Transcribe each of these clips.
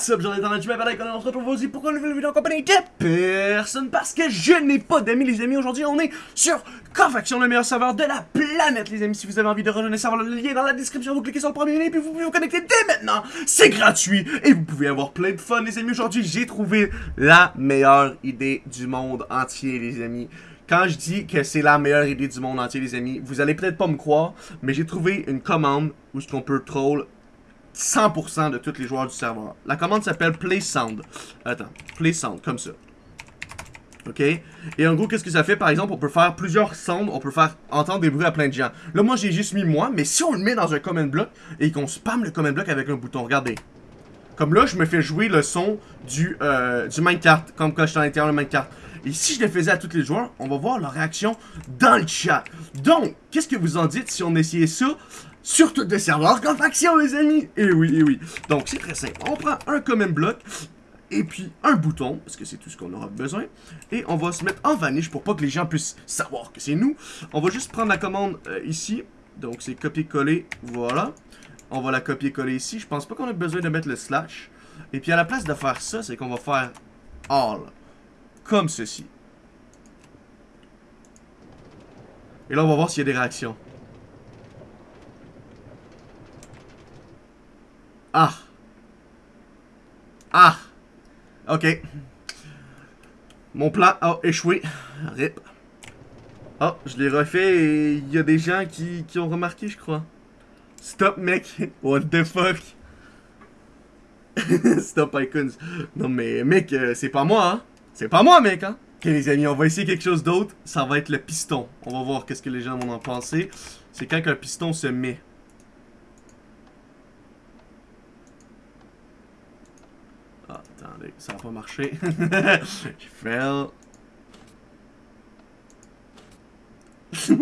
What's up, j'en ai dans la avec on se retrouve aussi pour une vidéo en compagnie personne parce que je n'ai pas d'amis les amis. Aujourd'hui on est sur Cofaction le meilleur serveur de la planète les amis. Si vous avez envie de rejoindre le serveur le lien est dans la description. Vous cliquez sur le premier lien puis vous pouvez vous connecter dès maintenant. C'est gratuit et vous pouvez avoir plein de fun les amis. Aujourd'hui j'ai trouvé la meilleure idée du monde entier les amis. Quand je dis que c'est la meilleure idée du monde entier les amis vous allez peut-être pas me croire mais j'ai trouvé une commande où ce qu'on peut troll 100% de tous les joueurs du serveur. La commande s'appelle Play Sound. Attends, Play Sound, comme ça. OK? Et en gros, qu'est-ce que ça fait? Par exemple, on peut faire plusieurs sounds, on peut faire entendre des bruits à plein de gens. Là, moi, j'ai juste mis moi, mais si on le met dans un comment block et qu'on spam le comment block avec un bouton, regardez. Comme là, je me fais jouer le son du, euh, du Minecraft, comme quand je suis à l'intérieur de Minecraft. Et si je le faisais à tous les joueurs, on va voir leur réaction dans le chat. Donc, qu'est-ce que vous en dites si on essayait ça? Sur toutes les serveurs comme faction, les amis. Et oui, et oui. Donc, c'est très simple. On prend un common block et puis un bouton, parce que c'est tout ce qu'on aura besoin. Et on va se mettre en vanish pour pas que les gens puissent savoir que c'est nous. On va juste prendre la commande euh, ici. Donc, c'est copier-coller. Voilà. On va la copier-coller ici. Je pense pas qu'on a besoin de mettre le slash. Et puis, à la place de faire ça, c'est qu'on va faire all. Comme ceci. Et là, on va voir s'il y a des réactions. Ah. Ah. Ok. Mon plan a échoué. Rip. Oh, je l'ai refait et il y a des gens qui, qui ont remarqué, je crois. Stop, mec. What the fuck? Stop, icons. Non, mais, mec, euh, c'est pas moi, hein? C'est pas moi, mec, hein? Ok, les amis, on va essayer quelque chose d'autre. Ça va être le piston. On va voir qu'est-ce que les gens vont en penser. C'est quand un piston se met. Ça va pas marcher. Je fail.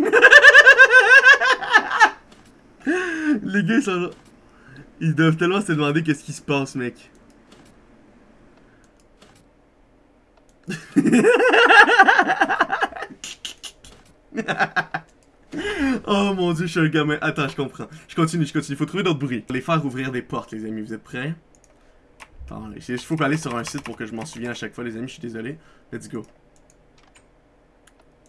Les gars, sont... Ils doivent tellement se demander qu'est-ce qui se passe, mec. oh mon dieu, je suis un gamin. Attends, je comprends. Je continue, je continue. Il faut trouver d'autres bruits. Les faire ouvrir des portes, les amis. Vous êtes prêts? Il faut aller sur un site pour que je m'en souvienne à chaque fois, les amis. Je suis désolé. Let's go.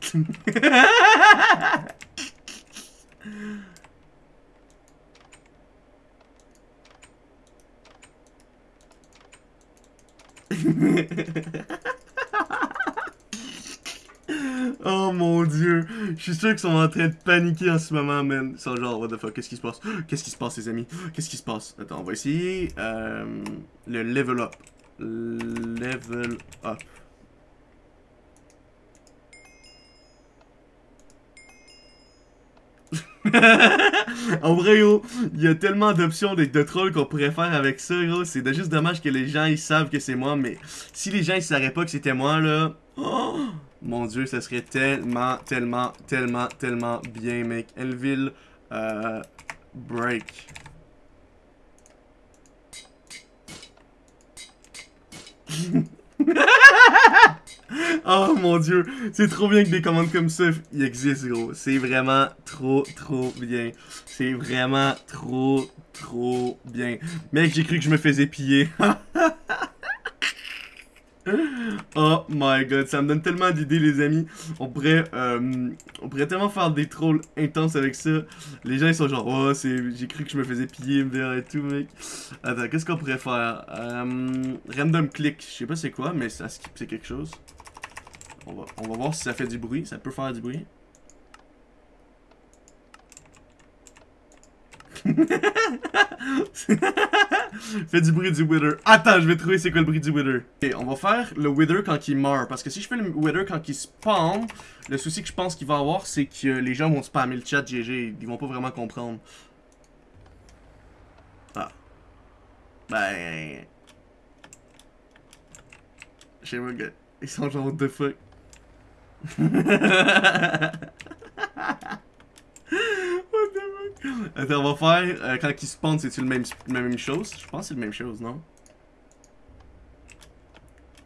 oh mon dieu. Je suis sûr qu'ils sont en train de paniquer en ce moment, man. Ils sont genre, what the fuck, qu'est-ce qui se passe? Qu'est-ce qui se passe, les amis? Qu'est-ce qui se passe? Attends, on va essayer euh, le level up. Level up. en vrai, gros, il y a tellement d'options de, de trolls qu'on pourrait faire avec ça, gros. C'est juste dommage que les gens, ils savent que c'est moi, mais si les gens, ils savaient pas que c'était moi, là... Oh! Mon dieu, ça serait tellement, tellement, tellement, tellement bien, mec. Elville, euh, break. oh mon dieu, c'est trop bien que des commandes comme ça existent, gros. C'est vraiment trop, trop bien. C'est vraiment trop, trop bien. Mec, j'ai cru que je me faisais piller. Oh my god, ça me donne tellement d'idées les amis. On pourrait, euh, on pourrait tellement faire des trolls intenses avec ça. Les gens ils sont genre, oh j'ai cru que je me faisais piller MDR et tout mec. Attends, qu'est-ce qu'on pourrait faire? Euh, Random click, je sais pas c'est quoi, mais ça skip c'est quelque chose. On va, on va voir si ça fait du bruit, ça peut faire du bruit. Fais du bruit du Wither. Attends, je vais trouver c'est quoi le bruit du Wither. Ok, on va faire le Wither quand il meurt. Parce que si je fais le Wither quand il spawn, le souci que je pense qu'il va avoir, c'est que les gens vont spammer le chat GG. Ils vont pas vraiment comprendre. Ah. Ben... Je sais pas, gars. Ils sont genre, what the fuck? Attends, on va faire, euh, quand il spawn, c'est-tu même, la même chose? Je pense que c'est la même chose, non?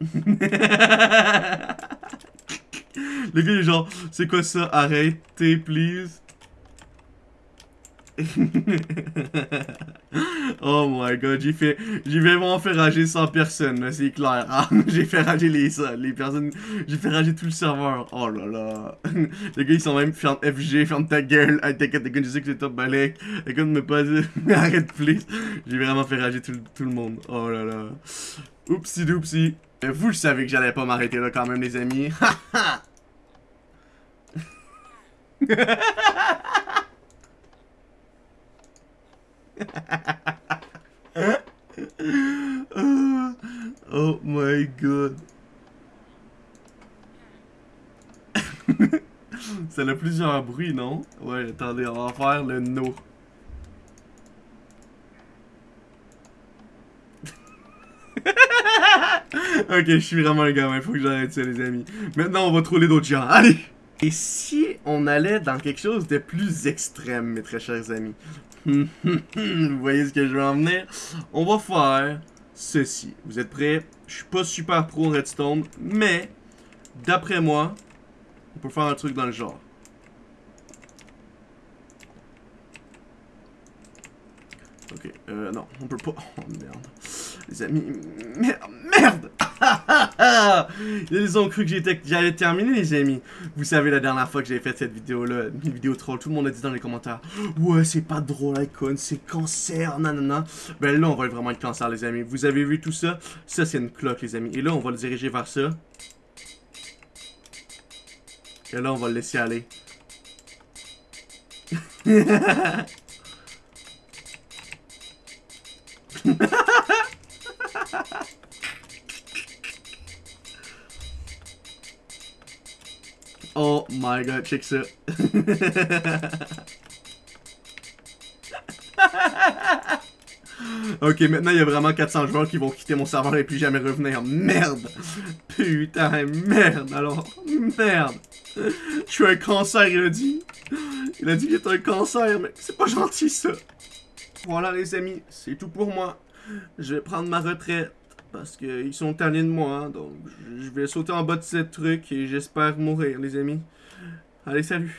Le gars est genre, c'est quoi ça? Arrêtez, please. oh my god, j'ai fait. J'ai vraiment fait rager 100 personnes, c'est clair. Ah, j'ai fait rager les, les personnes. J'ai fait rager tout le serveur. Oh là là. les gars, ils sont même ferme FG, ferme ta gueule. Hey, t'inquiète, t'inquiète, je sais que c'est top balèque. Écoute, me pas. Arrête, please. J'ai vraiment fait rager tout, tout le monde. Oh là là. Oupsie doupsie. Vous, le savez que j'allais pas m'arrêter là quand même, les amis. oh my god. Ça a plusieurs bruits, non? Ouais, attendez, on va faire le no. ok, je suis vraiment un gamin, faut que j'arrête ça, les amis. Maintenant, on va troller d'autres gens. Allez! Et si on allait dans quelque chose de plus extrême, mes très chers amis? Vous voyez ce que je veux en venir? On va faire ceci. Vous êtes prêts? Je suis pas super pro en redstone, mais d'après moi, on peut faire un truc dans le genre. Ok, euh, non, on peut pas. Oh merde. Les amis, merde, merde Ils ont cru que j'allais terminer, les amis. Vous savez, la dernière fois que j'ai fait cette vidéo-là, une vidéo troll, tout le monde a dit dans les commentaires Ouais, c'est pas drôle, Icon, c'est cancer, nanana. Ben là, on va vraiment être cancer, les amis. Vous avez vu tout ça? Ça, c'est une cloque, les amis. Et là, on va le diriger vers ça. Et là, on va le laisser aller. my god, check ça. ok, maintenant il y a vraiment 400 joueurs qui vont quitter mon serveur et plus jamais revenir. Merde! Putain, merde alors. Merde! Je suis un cancer, il a dit. Il a dit qu'il était un cancer, mais c'est pas gentil ça. Voilà les amis, c'est tout pour moi. Je vais prendre ma retraite parce qu'ils sont tannés de moi. Donc je vais sauter en bas de ce truc et j'espère mourir les amis. Allez, salut